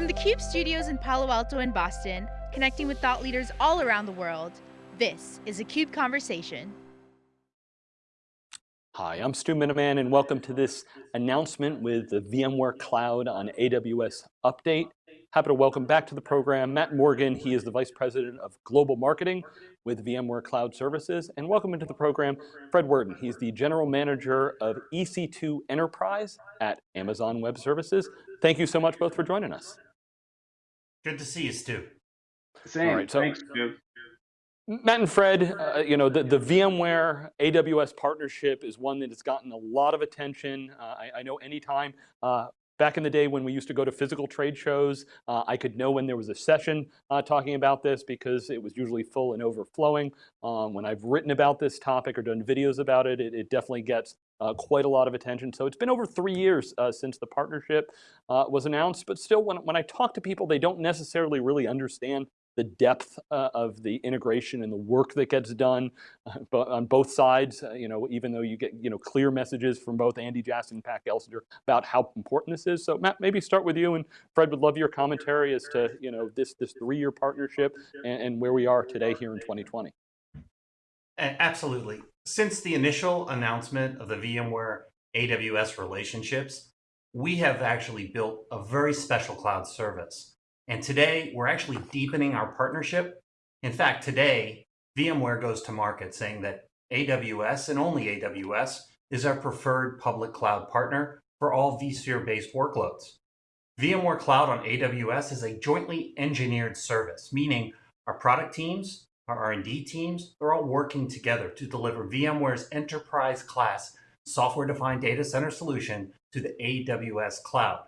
From the CUBE studios in Palo Alto and Boston, connecting with thought leaders all around the world, this is a CUBE Conversation. Hi, I'm Stu Miniman and welcome to this announcement with the VMware Cloud on AWS update. Happy to welcome back to the program Matt Morgan. He is the Vice President of Global Marketing with VMware Cloud Services. And welcome into the program Fred Wurden. He's the General Manager of EC2 Enterprise at Amazon Web Services. Thank you so much both for joining us. Good to see you, Stu. Same. All right, so, Thanks, Stu. Matt and Fred, uh, you know, the, the VMware AWS partnership is one that has gotten a lot of attention. Uh, I, I, know anytime uh, Back in the day when we used to go to physical trade shows, uh, I could know when there was a session uh, talking about this because it was usually full and overflowing. Um, when I've written about this topic or done videos about it, it, it definitely gets uh, quite a lot of attention. So it's been over three years uh, since the partnership uh, was announced, but still when, when I talk to people, they don't necessarily really understand the depth uh, of the integration and the work that gets done uh, on both sides, uh, you know, even though you get, you know, clear messages from both Andy Jassy and Pat Gelsinger about how important this is. So Matt, maybe start with you and Fred would love your commentary as to, you know, this, this three-year partnership and, and where we are today here in 2020. Absolutely. Since the initial announcement of the VMware AWS relationships, we have actually built a very special cloud service and today we're actually deepening our partnership. In fact, today VMware goes to market saying that AWS and only AWS is our preferred public cloud partner for all vSphere-based workloads. VMware Cloud on AWS is a jointly engineered service, meaning our product teams, our R&D teams, they're all working together to deliver VMware's enterprise class software-defined data center solution to the AWS cloud.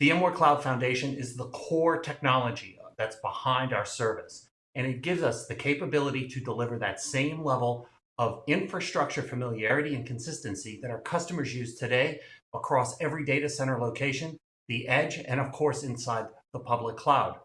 VMware Cloud Foundation is the core technology that's behind our service. And it gives us the capability to deliver that same level of infrastructure familiarity and consistency that our customers use today across every data center location, the edge, and of course inside the public cloud.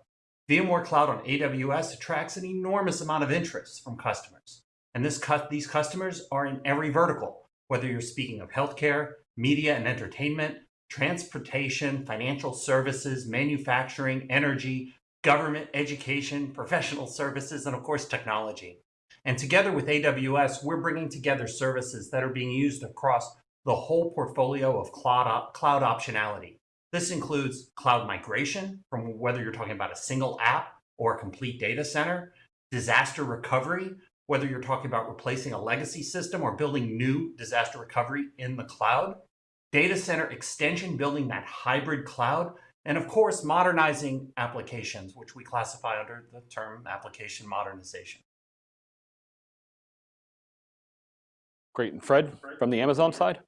VMware Cloud on AWS attracts an enormous amount of interest from customers. And this these customers are in every vertical, whether you're speaking of healthcare, media and entertainment, transportation, financial services, manufacturing, energy, government, education, professional services, and of course, technology. And together with AWS, we're bringing together services that are being used across the whole portfolio of cloud, op cloud optionality. This includes cloud migration from whether you're talking about a single app or a complete data center, disaster recovery, whether you're talking about replacing a legacy system or building new disaster recovery in the cloud, data center extension, building that hybrid cloud, and of course, modernizing applications, which we classify under the term application modernization. Great. And Fred, from the Amazon side?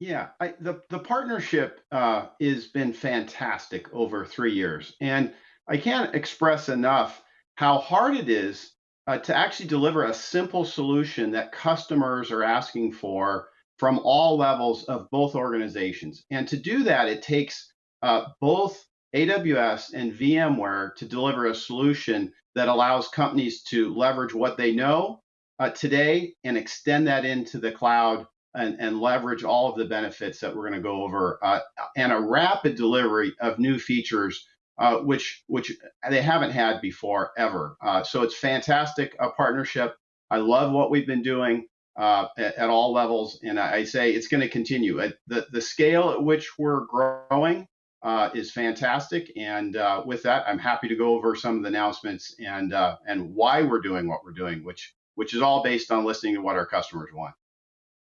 Yeah, I, the, the partnership uh, has been fantastic over three years. And I can't express enough how hard it is uh, to actually deliver a simple solution that customers are asking for from all levels of both organizations. And to do that, it takes uh, both AWS and VMware to deliver a solution that allows companies to leverage what they know uh, today and extend that into the cloud and, and leverage all of the benefits that we're going to go over uh, and a rapid delivery of new features uh, which which they haven't had before ever. Uh, so it's fantastic a partnership. I love what we've been doing uh, at, at, all levels. And I, I say it's going to continue. The, the scale at which we're growing uh, is fantastic. And uh, with that, I'm happy to go over some of the announcements and and why we're doing what we're doing, which which is all based on listening to what our customers want.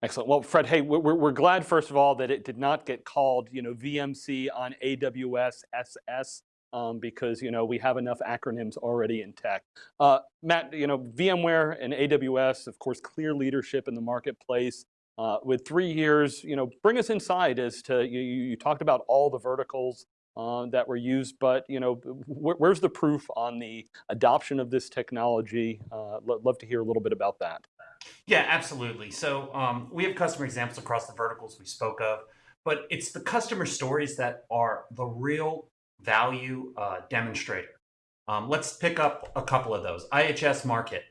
Excellent. Well, Fred, hey, we're, we're glad, first of all, that it did not get called, you know, VMC on AWS SS um, because you know we have enough acronyms already in tech. Uh, Matt, you know VMware and AWS, of course, clear leadership in the marketplace. Uh, with three years, you know, bring us inside as to you, you talked about all the verticals uh, that were used, but you know, wh where's the proof on the adoption of this technology? Uh, love to hear a little bit about that. Yeah, absolutely. So um, we have customer examples across the verticals we spoke of, but it's the customer stories that are the real value uh, demonstrator. Um, let's pick up a couple of those. IHS Markit,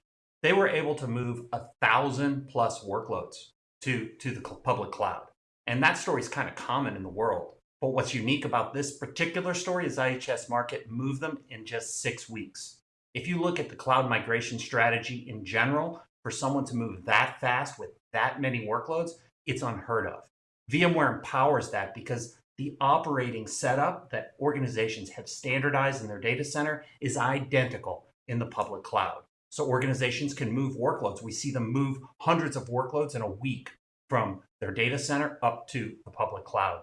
they were able to move a thousand plus workloads to, to the public cloud. And that story is kind of common in the world. But what's unique about this particular story is IHS Markit moved them in just six weeks. If you look at the cloud migration strategy in general, for someone to move that fast with that many workloads, it's unheard of. VMware empowers that because the operating setup that organizations have standardized in their data center is identical in the public cloud. So organizations can move workloads. We see them move hundreds of workloads in a week from their data center up to the public cloud.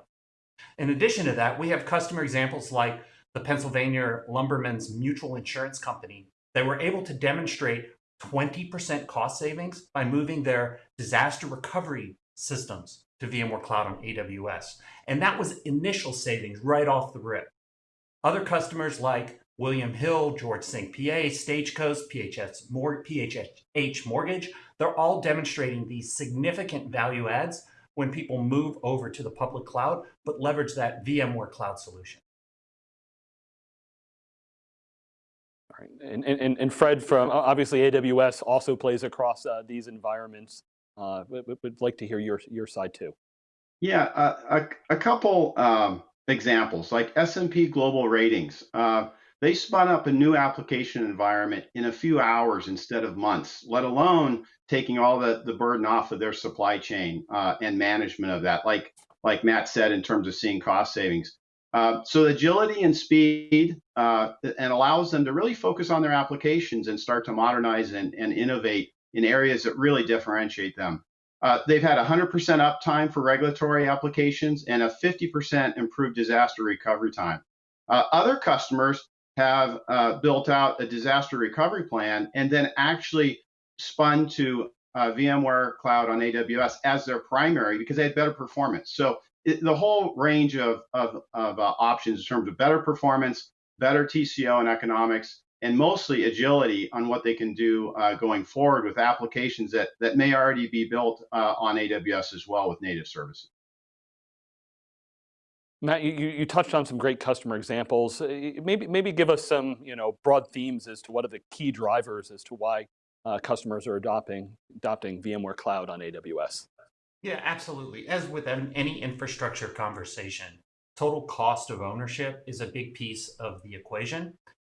In addition to that, we have customer examples like the Pennsylvania Lumbermen's Mutual Insurance Company that were able to demonstrate 20% cost savings by moving their disaster recovery systems to VMware Cloud on AWS. And that was initial savings right off the rip. Other customers like William Hill, George St. PA, Stagecoach, PHS, PHH Mortgage, they're all demonstrating these significant value adds when people move over to the public cloud, but leverage that VMware cloud solution. And, and, and Fred from, obviously AWS also plays across uh, these environments. Uh, would like to hear your, your side too. Yeah, uh, a, a couple um, examples, like S&P Global Ratings. Uh, they spun up a new application environment in a few hours instead of months, let alone taking all the, the burden off of their supply chain uh, and management of that, like, like Matt said, in terms of seeing cost savings. Uh, so agility and speed uh, and allows them to really focus on their applications and start to modernize and, and innovate in areas that really differentiate them. Uh, they've had 100% uptime for regulatory applications and a 50% improved disaster recovery time. Uh, other customers have uh, built out a disaster recovery plan and then actually spun to VMware Cloud on AWS as their primary because they had better performance. So the whole range of, of, of uh, options in terms of better performance, better TCO and economics, and mostly agility on what they can do uh, going forward with applications that, that may already be built uh, on AWS as well with native services. Matt, you, you touched on some great customer examples. Uh, maybe, maybe give us some you know, broad themes as to what are the key drivers as to why uh, customers are adopting, adopting VMware Cloud on AWS. Yeah, absolutely. As with any infrastructure conversation, total cost of ownership is a big piece of the equation.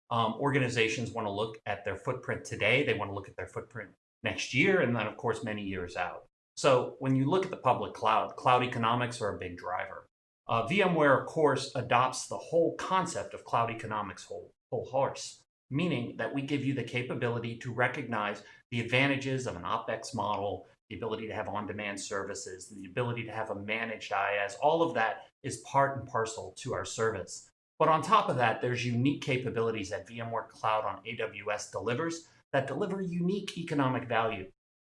Um, organizations want to look at their footprint today. They want to look at their footprint next year, and then, of course, many years out. So when you look at the public cloud, cloud economics are a big driver. Uh, VMware, of course, adopts the whole concept of cloud economics whole, whole horse, meaning that we give you the capability to recognize the advantages of an OpEx model, the ability to have on-demand services, the ability to have a managed IaaS, all of that is part and parcel to our service. But on top of that, there's unique capabilities that VMware Cloud on AWS delivers that deliver unique economic value.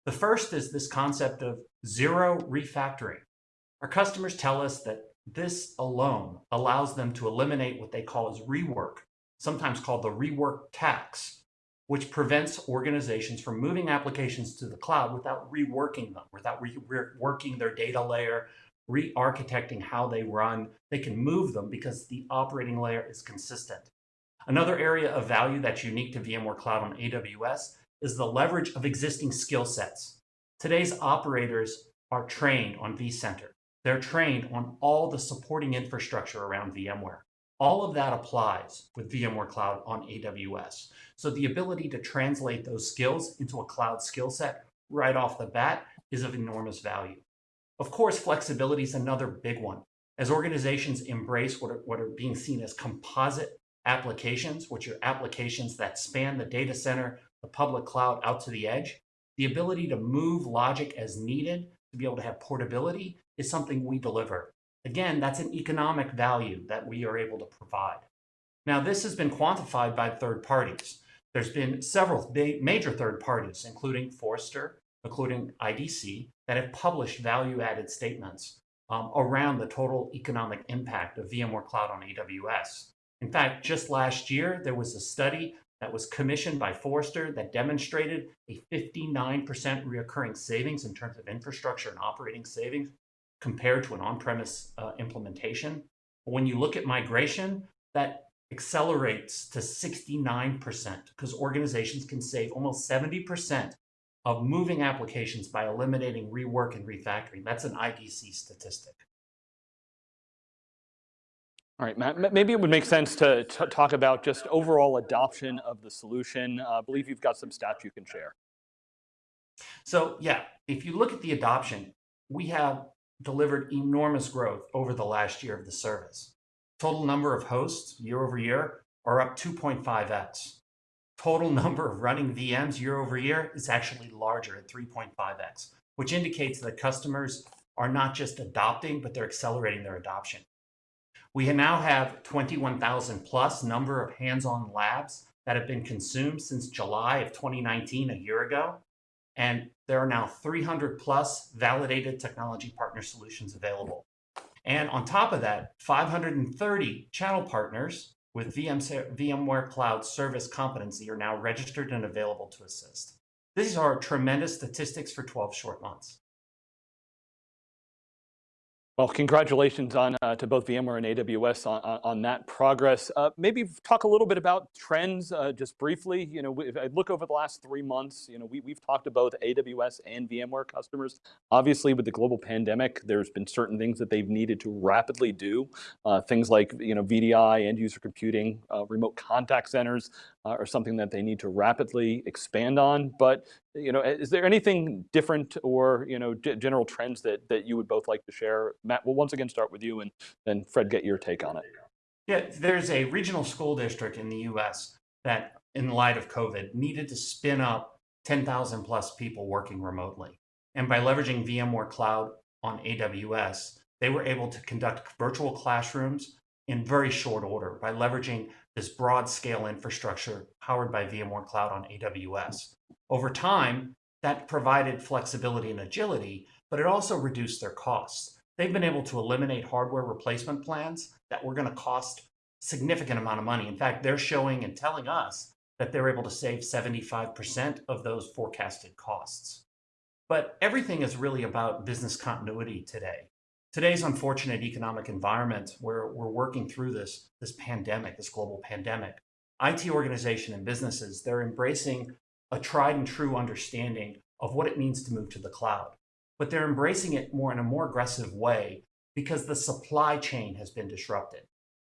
The first is this concept of zero refactoring. Our customers tell us that this alone allows them to eliminate what they call as rework, sometimes called the rework tax, which prevents organizations from moving applications to the cloud without reworking them, without reworking their data layer, re-architecting how they run. They can move them because the operating layer is consistent. Another area of value that's unique to VMware Cloud on AWS is the leverage of existing skill sets. Today's operators are trained on vCenter. They're trained on all the supporting infrastructure around VMware. All of that applies with VMware Cloud on AWS. So the ability to translate those skills into a cloud skill set right off the bat is of enormous value. Of course, flexibility is another big one. As organizations embrace what are, what are being seen as composite applications, which are applications that span the data center, the public cloud out to the edge, the ability to move logic as needed to be able to have portability is something we deliver. Again, that's an economic value that we are able to provide. Now, this has been quantified by third parties. There's been several major third parties, including Forrester, including IDC, that have published value-added statements um, around the total economic impact of VMware Cloud on AWS. In fact, just last year, there was a study that was commissioned by Forrester that demonstrated a 59% reoccurring savings in terms of infrastructure and operating savings compared to an on-premise uh, implementation. But when you look at migration, that accelerates to 69% because organizations can save almost 70% of moving applications by eliminating rework and refactoring. That's an IDC statistic. All right, Matt, maybe it would make sense to t- talk about just overall adoption of the solution. Uh, I believe you've got some stats you can share. So yeah, if you look at the adoption, we have delivered enormous growth over the last year of the service. Total number of hosts year over year are up 2.5x. Total number of running VMs year over year is actually larger at 3.5x, which indicates that customers are not just adopting, but they're accelerating their adoption. We now have 21,000 plus number of hands-on labs that have been consumed since July of 2019, a year ago. And there are now 300 plus validated technology partner solutions available. And on top of that, 530 channel partners with VM, VMware Cloud Service Competency are now registered and available to assist. These are tremendous statistics for 12 short months. Well, congratulations on uh, to both VMware and AWS on, on, on that progress. Uh, maybe talk a little bit about trends, uh, just briefly. You know, if I look over the last three months, you know, we, we've talked to both AWS and VMware customers. Obviously, with the global pandemic, there's been certain things that they've needed to rapidly do. Uh, things like, you know, VDI, end user computing, uh, remote contact centers uh, are something that they need to rapidly expand on. But you know, is there anything different or, you know, general trends that, that you would both like to share? Matt, we'll once again start with you and then Fred, get your take on it. Yeah, there's a regional school district in the US that, in light of COVID, needed to spin up 10,000 plus people working remotely. And by leveraging VMware Cloud on AWS, they were able to conduct virtual classrooms in very short order by leveraging this broad scale infrastructure powered by VMware Cloud on AWS. Over time, that provided flexibility and agility, but it also reduced their costs. They've been able to eliminate hardware replacement plans that were going to cost significant amount of money. In fact, they're showing and telling us that they're able to save 75% of those forecasted costs. But everything is really about business continuity today. Today's unfortunate economic environment where we're working through this, this pandemic, this global pandemic, IT organization and businesses, they're embracing a tried and true understanding of what it means to move to the cloud. But they're embracing it more in a more aggressive way because the supply chain has been disrupted.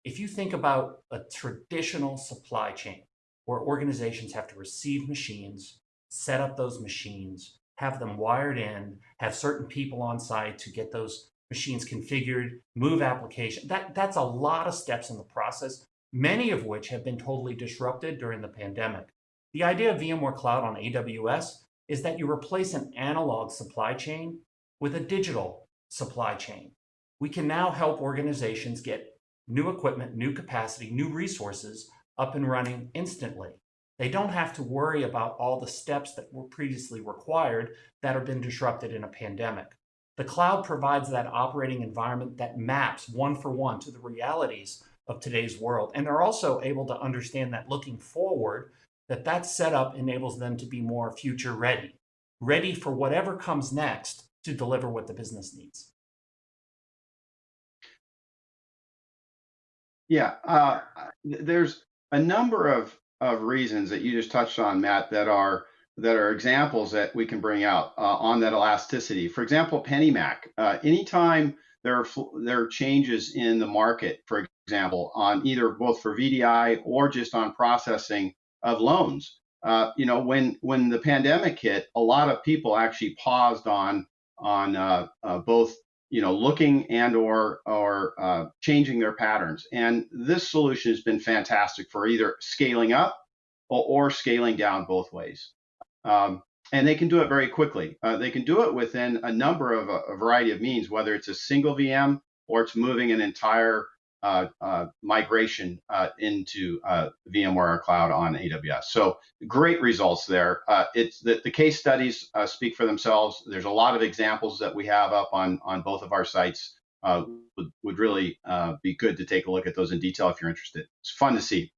If you think about a traditional supply chain where organizations have to receive machines, set up those machines, have them wired in, have certain people on site to get those machines configured, move application, that, that's a lot of steps in the process, many of which have been totally disrupted during the pandemic. The idea of VMware Cloud on AWS is that you replace an analog supply chain with a digital supply chain. We can now help organizations get new equipment, new capacity, new resources up and running instantly. They don't have to worry about all the steps that were previously required that have been disrupted in a pandemic. The cloud provides that operating environment that maps one for one to the realities of today's world. And they're also able to understand that looking forward, that that setup enables them to be more future ready, ready for whatever comes next to deliver what the business needs. Yeah, uh, there's a number of, of reasons that you just touched on, Matt, that are that are examples that we can bring out uh, on that elasticity. For example, PennyMac. Uh, anytime there are there are changes in the market, for example, on either both for VDI or just on processing, of loans. Uh, you know, when when the pandemic hit, a lot of people actually paused on on uh, uh, both you know looking and or or uh, changing their patterns. And this solution has been fantastic for either scaling up or, or scaling down both ways. Um, and they can do it very quickly. Uh, they can do it within a number of a, a variety of means, whether it's a single VM or it's moving an entire uh, uh, migration uh, into VMware Cloud on AWS. So great results there. it's the, the, case studies speak for themselves. There's a lot of examples that we have up on on both of our sites. would, would really be good to take a look at those in detail if you're interested. It's fun to see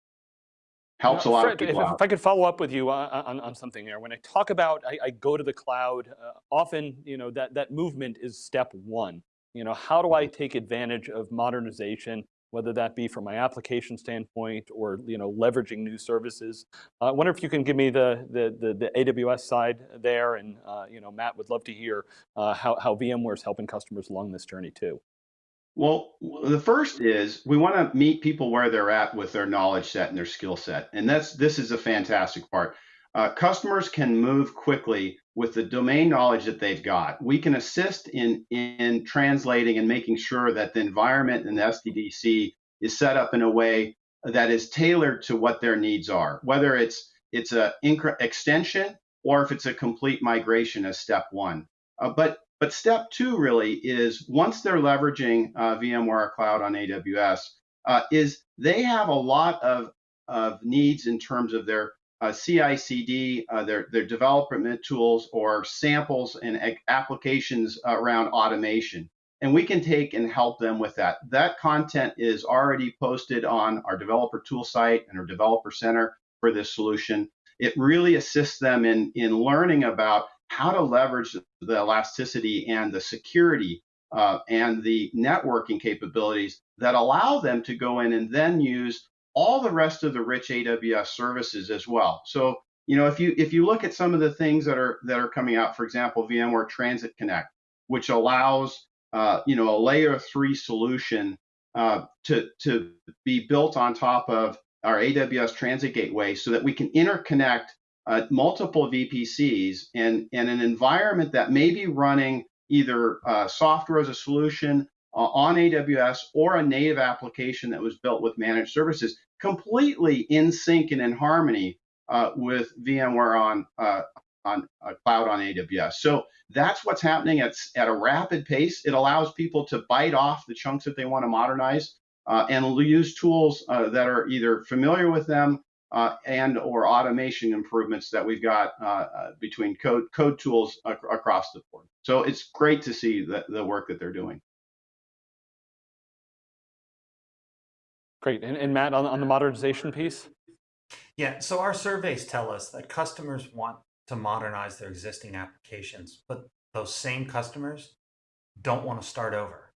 helps a lot Fred, of people if, out. if, I could follow up with you on, on, on something there. When I talk about I, I go to the cloud, uh, often you know that that movement is step one. You know, how do I take advantage of modernization, whether that be from my application standpoint or you know leveraging new services? Uh, I wonder if you can give me the the the, the AWS side there, and uh, you know Matt would love to hear uh, how how VMware is helping customers along this journey too. Well, the first is we want to meet people where they're at with their knowledge set and their skill set, and that's this is a fantastic part. Uh, customers can move quickly with the domain knowledge that they've got. We can assist in in translating and making sure that the environment in the SDDC is set up in a way that is tailored to what their needs are, whether it's it's a extension or if it's a complete migration as step one. Uh, but but step two really is once they're leveraging uh, VMware Cloud on AWS, uh, is they have a lot of, of needs in terms of their uh, CI/CD, uh, their their development tools, or samples and applications around automation. And we can take and help them with that. That content is already posted on our developer tool site and our developer center for this solution. It really assists them in, in learning about how to leverage the elasticity and the security uh, and the networking capabilities that allow them to go in and then use all the rest of the rich AWS services as well. So, you know, if you if you look at some of the things that are that are coming out, for example, VMware Transit Connect, which allows uh, you know a layer three solution uh, to to be built on top of our AWS Transit Gateway, so that we can interconnect uh, multiple VPCs and, and an environment that may be running either uh, software as a solution uh, on AWS or a native application that was built with managed services, completely in sync and in harmony uh, with VMware on uh, on uh, cloud on AWS. So that's what's happening at, at a rapid pace. It allows people to bite off the chunks that they want to modernize and use tools that are either familiar with them uh, and or automation improvements that we've got uh, uh, between code code tools ac across the board. So it's great to see the, the work that they're doing. Great. And, and Matt, on, on the modernization piece? Yeah, so our surveys tell us that customers want to modernize their existing applications, but those same customers don't want to start over.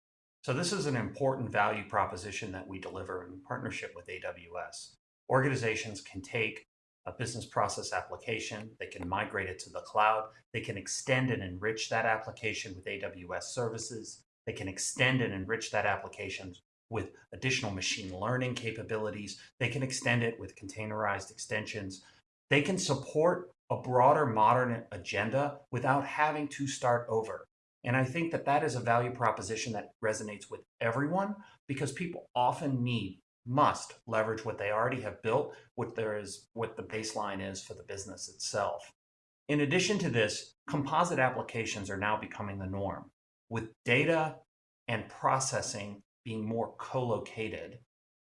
So this is an important value proposition that we deliver in partnership with AWS organizations can take a business process application, they can migrate it to the cloud, they can extend and enrich that application with AWS services, they can extend and enrich that application with additional machine learning capabilities, they can extend it with containerized extensions, they can support a broader modern agenda without having to start over. And I think that that is a value proposition that resonates with everyone because people often need must leverage what they already have built, what there is, what the baseline is for the business itself. In addition to this, composite applications are now becoming the norm, with data and processing being more co-located.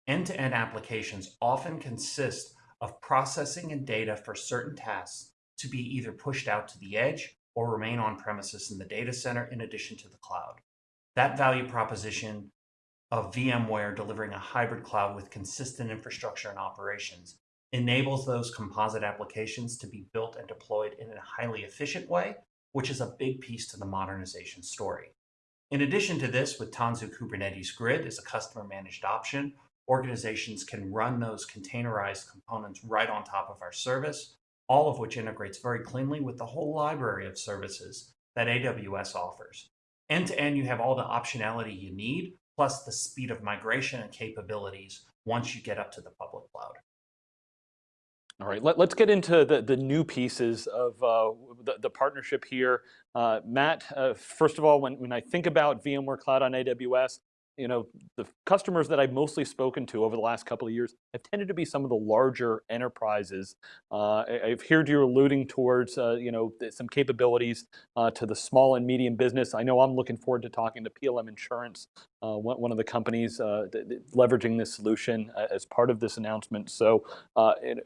End-to-end applications often consist of processing and data for certain tasks to be either pushed out to the edge or remain on premises in the data center in addition to the cloud. That value proposition of VMware delivering a hybrid cloud with consistent infrastructure and operations enables those composite applications to be built and deployed in a highly efficient way, which is a big piece to the modernization story. In addition to this, with Tanzu Kubernetes Grid as a customer managed option, organizations can run those containerized components right on top of our service, all of which integrates very cleanly with the whole library of services that AWS offers. End to end, you have all the optionality you need plus the speed of migration and capabilities once you get up to the public cloud. All right, Let, us get into the, the new pieces of uh, the, the, partnership here. Uh, Matt, uh, first of all, when, when I think about VMware Cloud on AWS, you know, the customers that I've mostly spoken to over the last couple of years have tended to be some of the larger enterprises. Uh, I've heard you alluding towards, uh, you know, some capabilities uh, to the small and medium business. I know I'm looking forward to talking to PLM Insurance, uh, one, one, of the companies uh, leveraging this solution uh, as part of this announcement. So,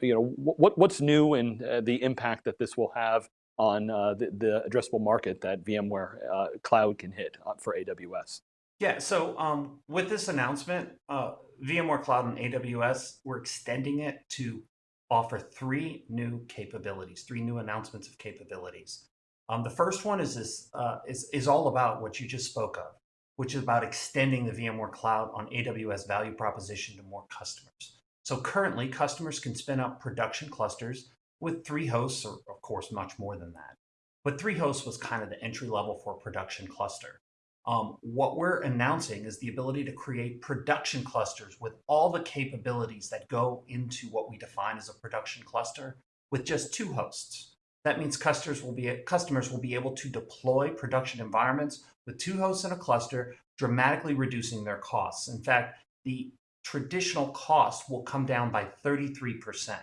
you know, what, what's new and the impact that this will have on the, the, addressable market that VMware Cloud can hit for AWS? Yeah, so um, with this announcement, uh, VMware Cloud and AWS, we're extending it to offer three new capabilities, three new announcements of capabilities. Um, the first one is, this, uh, is, is all about what you just spoke of, which is about extending the VMware Cloud on AWS value proposition to more customers. So currently, customers can spin up production clusters with three hosts, or of course, much more than that. But three hosts was kind of the entry level for a production cluster. Um, what we're announcing is the ability to create production clusters with all the capabilities that go into what we define as a production cluster with just two hosts. That means customers will be customers will be able to deploy production environments with two hosts in a cluster, dramatically reducing their costs. In fact, the traditional cost will come down by 33%.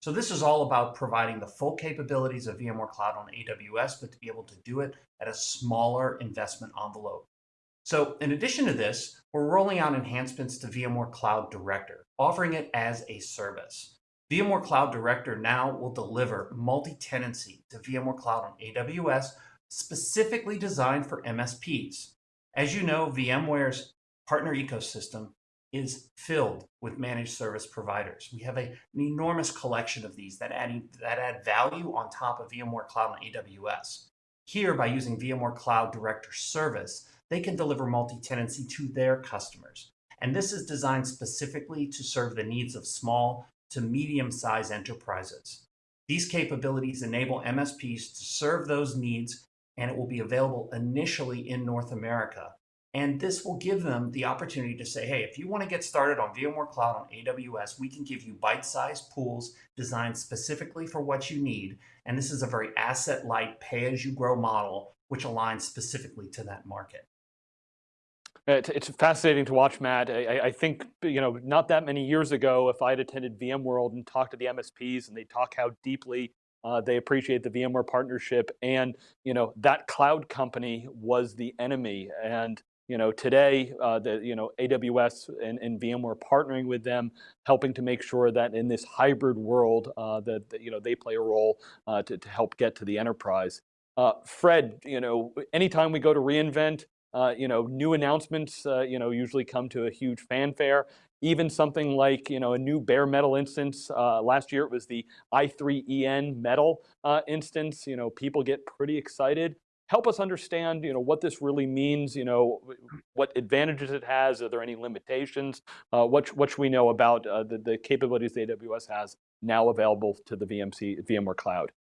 So this is all about providing the full capabilities of VMware Cloud on AWS, but to be able to do it at a smaller investment envelope. So in addition to this, we're rolling out enhancements to VMware Cloud Director, offering it as a service. VMware Cloud Director now will deliver multi-tenancy to VMware Cloud on AWS, specifically designed for MSPs. As you know, VMware's partner ecosystem is filled with managed service providers. We have a, an enormous collection of these that add, that add value on top of VMware Cloud on AWS. Here, by using VMware Cloud Director Service, they can deliver multi-tenancy to their customers. And this is designed specifically to serve the needs of small to medium-sized enterprises. These capabilities enable MSPs to serve those needs, and it will be available initially in North America and this will give them the opportunity to say, hey, if you want to get started on VMware Cloud on AWS, we can give you bite-sized pools designed specifically for what you need. And this is a very asset-light, pay-as-you-grow model, which aligns specifically to that market. It's fascinating to watch, Matt. I, I, think, you know, not that many years ago, if I had attended VMworld and talked to the MSPs and they talk how deeply uh, they appreciate the VMware partnership and, you know, that cloud company was the enemy. And you know, today, uh, the, you know, AWS and, and VMware partnering with them, helping to make sure that in this hybrid world uh, that, that, you know, they play a role uh, to, to help get to the enterprise. Uh, Fred, you know, anytime we go to reInvent, uh, you know, new announcements, uh, you know, usually come to a huge fanfare. Even something like, you know, a new bare metal instance. last year it was the i3EN metal instance. You know, people get pretty excited help us understand, you know, what this really means, you know, what advantages it has, are there any limitations? Uh, what, what should we know about uh, the, the capabilities AWS has now available to the VMC, VMware Cloud?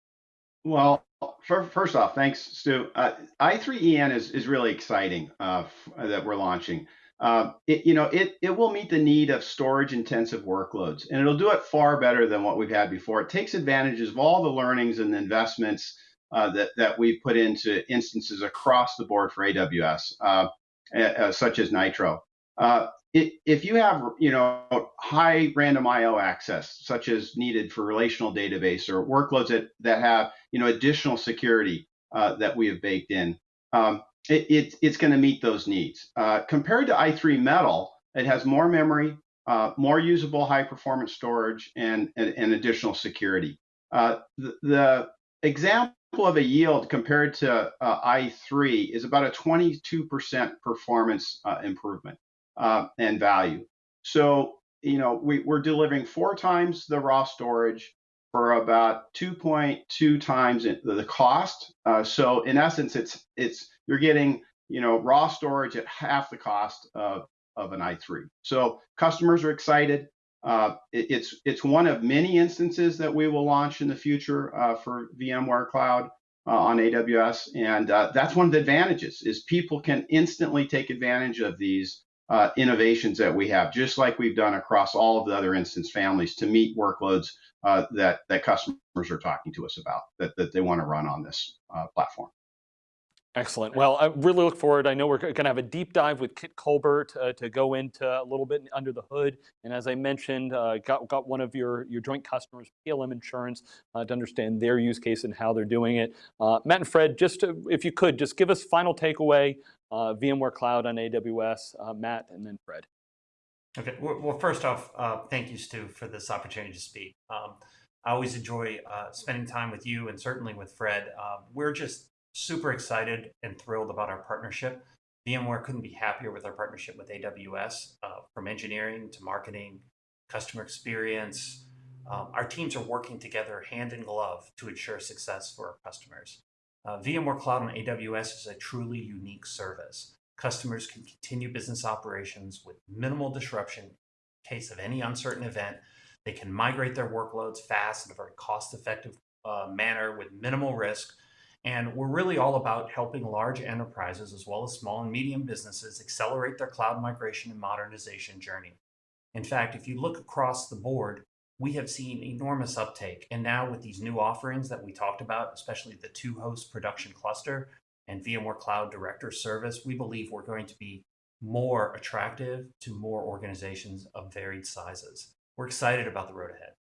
Well, first off, thanks, Stu. Uh, i3EN is, is really exciting uh, that we're launching. Uh, it, you know, it, it will meet the need of storage intensive workloads, and it'll do it far better than what we've had before. It takes advantages of all the learnings and investments uh, that, that we put into instances across the board for AWS, uh, uh, such as Nitro. Uh, it, if you have, you know, high random I/O access, such as needed for relational database or workloads that, that have, you know, additional security uh, that we have baked in, um, it, it, it's going to meet those needs. Uh, compared to i3 Metal, it has more memory, more usable high performance storage, and, and, and additional security. the, the example of a yield compared to uh, i3 is about a 22% performance uh, improvement uh, and value. So, you know, we, we're delivering four times the raw storage for about 2.2 times the cost. Uh, so in essence, it's it's you're getting you know raw storage at half the cost of, of an i3. So customers are excited. Uh, it, it's it's one of many instances that we will launch in the future uh, for VMware Cloud uh, on AWS, and uh, that's one of the advantages is people can instantly take advantage of these uh, innovations that we have, just like we've done across all of the other instance families to meet workloads that that customers are talking to us about that that they want to run on this platform. Excellent. Well, I really look forward. I know we're going to have a deep dive with Kit Colbert uh, to go into a little bit under the hood. And as I mentioned, uh, got, got one of your, your joint customers, PLM Insurance, uh, to understand their use case and how they're doing it. Uh, Matt and Fred, just to, if you could, just give us final takeaway, uh, VMware Cloud on AWS, uh, Matt, and then Fred. Okay. Well, first off, thank you, Stu, for this opportunity to speak. Um, I always enjoy spending time with you and certainly with Fred. we're just super excited and thrilled about our partnership. VMware couldn't be happier with our partnership with AWS, uh, from engineering to marketing, customer experience. Um, our teams are working together hand in glove to ensure success for our customers. Uh, VMware Cloud on AWS is a truly unique service. Customers can continue business operations with minimal disruption in case of any uncertain event. They can migrate their workloads fast in a very cost-effective uh, manner with minimal risk And we're really all about helping large enterprises as well as small and medium businesses accelerate their cloud migration and modernization journey. In fact, if you look across the board, we have seen enormous uptake. And now with these new offerings that we talked about, especially the two host production cluster and VMware Cloud Director Service, we believe we're going to be more attractive to more organizations of varied sizes. We're excited about the road ahead.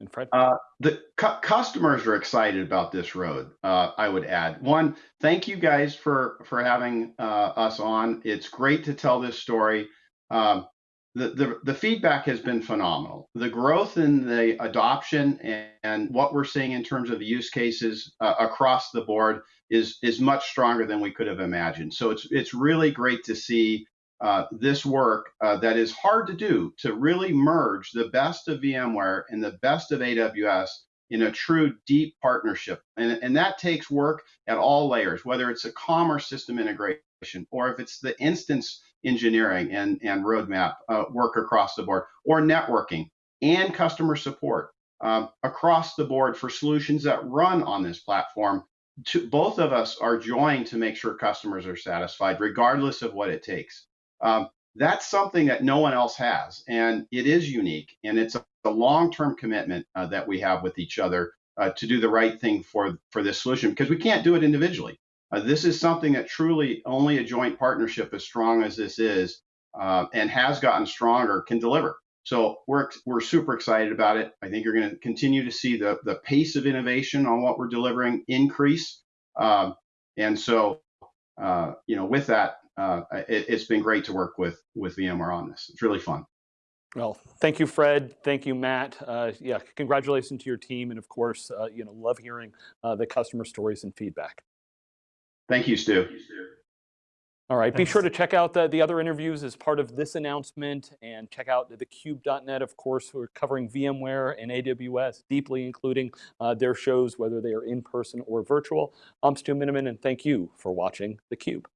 And Fred? Uh, the cu- customers are excited about this road. Uh, I would add one. Thank you guys for for having uh, us on. It's great to tell this story. Um, the, the the feedback has been phenomenal. The growth in the adoption and, and what we're seeing in terms of use cases uh, across the board is is much stronger than we could have imagined. So it's it's really great to see uh, this work uh, that is hard to do to really merge the best of VMware and the best of AWS in a true deep partnership. And, and that takes work at all layers, whether it's a commerce system integration or if it's the instance engineering and, and roadmap uh, work across the board, or networking and customer support um, across the board for solutions that run on this platform. To, both of us are joined to make sure customers are satisfied, regardless of what it takes. Um, that's something that no one else has, and it is unique, and it's a, a long-term commitment uh, that we have with each other uh, to do the right thing for for this solution because we can't do it individually. Uh, this is something that truly only a joint partnership as strong as this is uh, and has gotten stronger can deliver. So we're we're super excited about it. I think you're going to continue to see the the pace of innovation on what we're delivering increase. Um, and so, uh, you know, with that, uh, it, has been great to work with with VMware on this. It's really fun. Well, thank you, Fred. Thank you, Matt. Uh, yeah, congratulations to your team, and of course, uh, you know, love hearing uh, the customer stories and feedback. Thank you, Stu. All right, Thanks. be sure to check out the, the other interviews as part of this announcement and check out the thecube.net, of course, we're covering VMware and AWS deeply, including uh, their shows, whether they are in person or virtual. I'm Stu Miniman, and thank you for watching theCUBE.